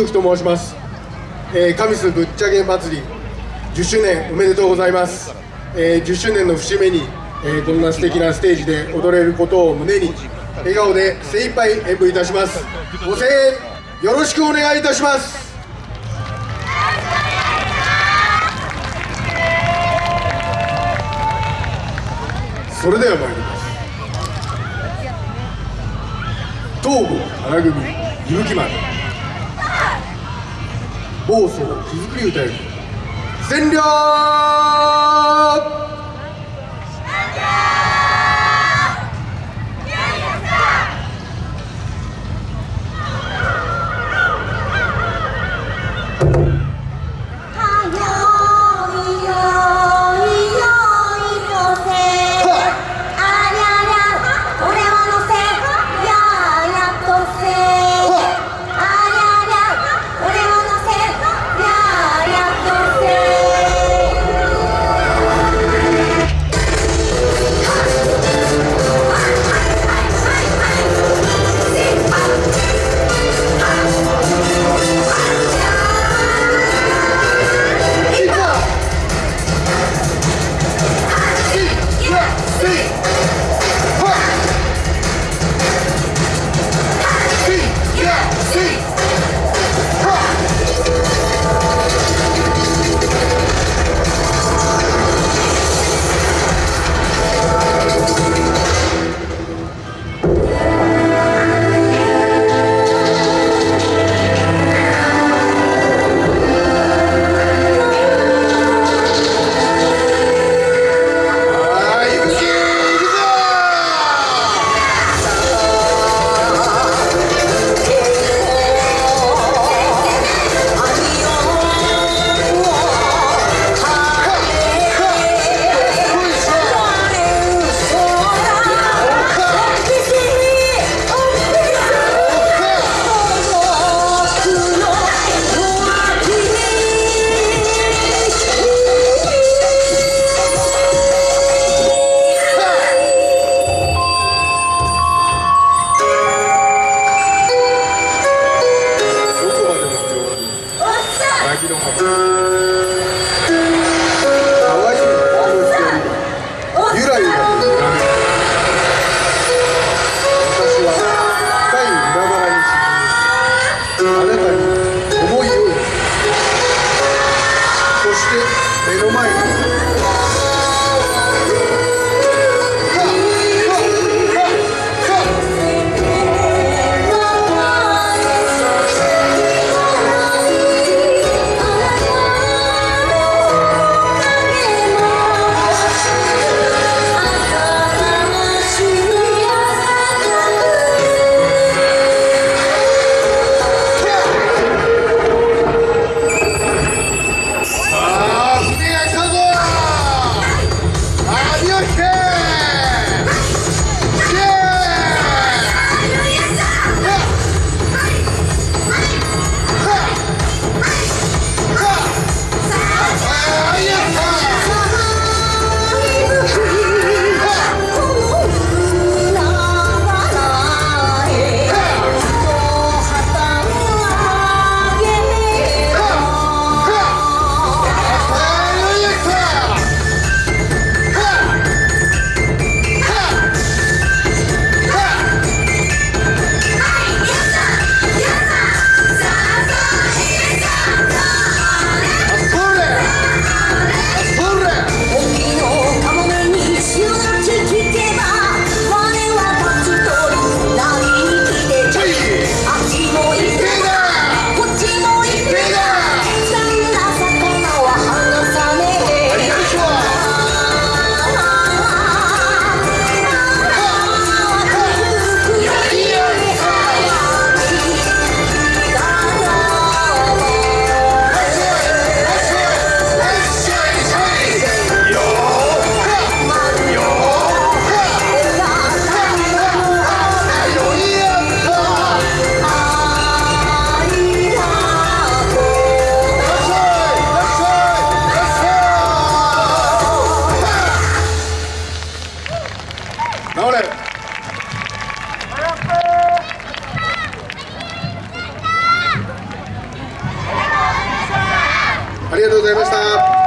武器と申します、えー、神栖ぶっちゃけ祭り10周年おめでとうございます、えー、10周年の節目に、えー、こんな素敵なステージで踊れることを胸に笑顔で精一杯演舞いたします。ご声援よろしくお願いいたします。それでは参ります。東郷花組伊吹丸。暴走木造り歌よ占領して目ありがとうございました。